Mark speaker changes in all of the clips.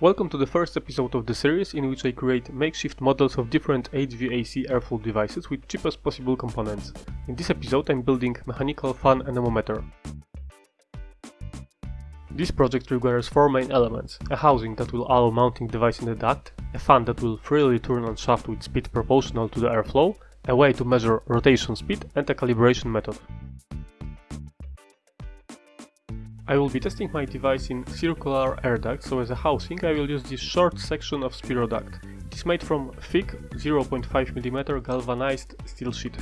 Speaker 1: Welcome to the first episode of the series in which I create makeshift models of different HVAC airflow devices with cheapest possible components. In this episode I'm building mechanical fan anemometer. This project requires four main elements, a housing that will allow mounting device in the duct, a fan that will freely turn on shaft with speed proportional to the airflow, a way to measure rotation speed and a calibration method. I will be testing my device in circular air duct, so as a housing I will use this short section of spiroduct. It is made from thick 0.5mm galvanized steel sheet.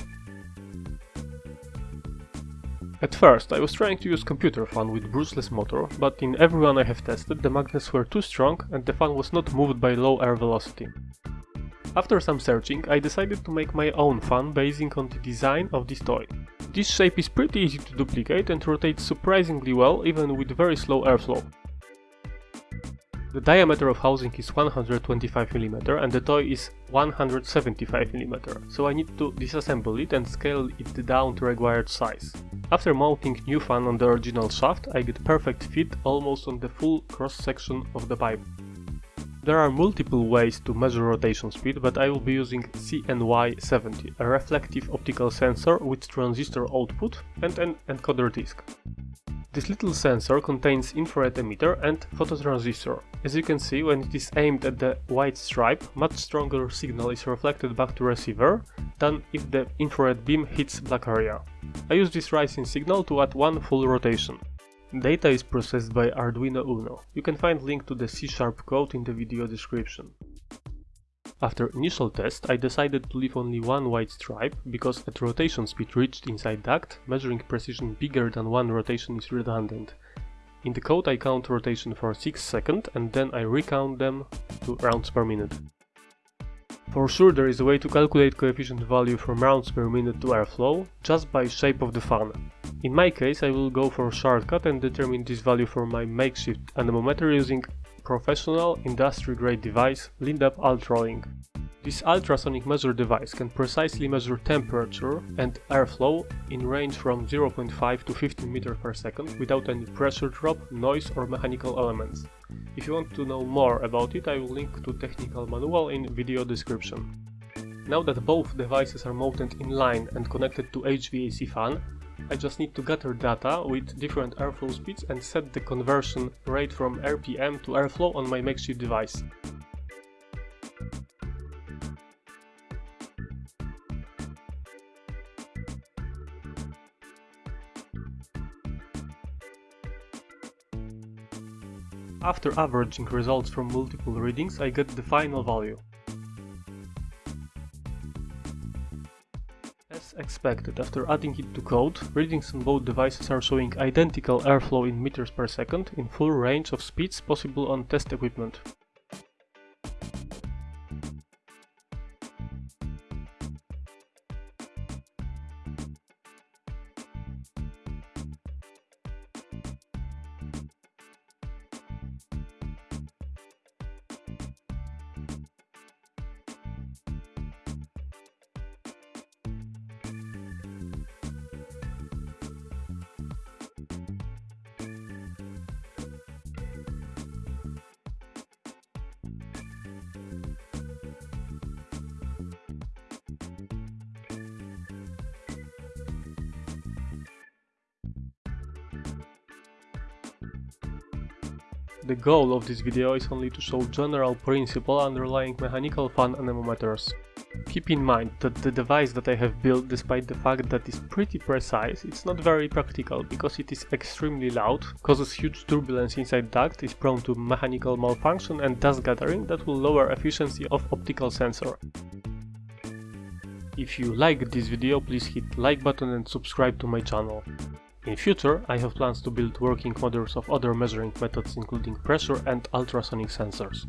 Speaker 1: At first I was trying to use computer fan with brushless motor, but in everyone I have tested the magnets were too strong and the fan was not moved by low air velocity. After some searching I decided to make my own fan basing on the design of this toy. This shape is pretty easy to duplicate and rotates surprisingly well even with very slow airflow. The diameter of housing is 125mm and the toy is 175mm, so I need to disassemble it and scale it down to required size. After mounting new fan on the original shaft, I get perfect fit almost on the full cross section of the pipe. There are multiple ways to measure rotation speed, but I will be using CNY70, a reflective optical sensor with transistor output and an encoder disk. This little sensor contains infrared emitter and phototransistor. As you can see, when it is aimed at the white stripe, much stronger signal is reflected back to receiver than if the infrared beam hits black area. I use this rising signal to add one full rotation. Data is processed by Arduino Uno. You can find link to the C-sharp code in the video description. After initial test, I decided to leave only one white stripe, because at rotation speed reached inside duct, measuring precision bigger than one rotation is redundant. In the code I count rotation for 6 seconds and then I recount them to rounds per minute. For sure there is a way to calculate coefficient value from rounds per minute to airflow, just by shape of the fan. In my case I will go for a shortcut and determine this value for my makeshift anemometer using professional industry grade device Lindab Ultralink. This ultrasonic measure device can precisely measure temperature and airflow in range from 0.5 to 15 meter per second without any pressure drop, noise or mechanical elements. If you want to know more about it I will link to technical manual in video description. Now that both devices are mounted in line and connected to HVAC fan, I just need to gather data with different airflow speeds and set the conversion rate from RPM to airflow on my makeshift device. After averaging results from multiple readings, I get the final value. Expected, after adding it to code, readings on both devices are showing identical airflow in meters per second in full range of speeds possible on test equipment. The goal of this video is only to show general principle underlying mechanical fan anemometers. Keep in mind that the device that I have built, despite the fact that it's pretty precise, it's not very practical because it is extremely loud, causes huge turbulence inside duct, is prone to mechanical malfunction and dust gathering that will lower efficiency of optical sensor. If you like this video, please hit like button and subscribe to my channel. In future, I have plans to build working models of other measuring methods including pressure and ultrasonic sensors.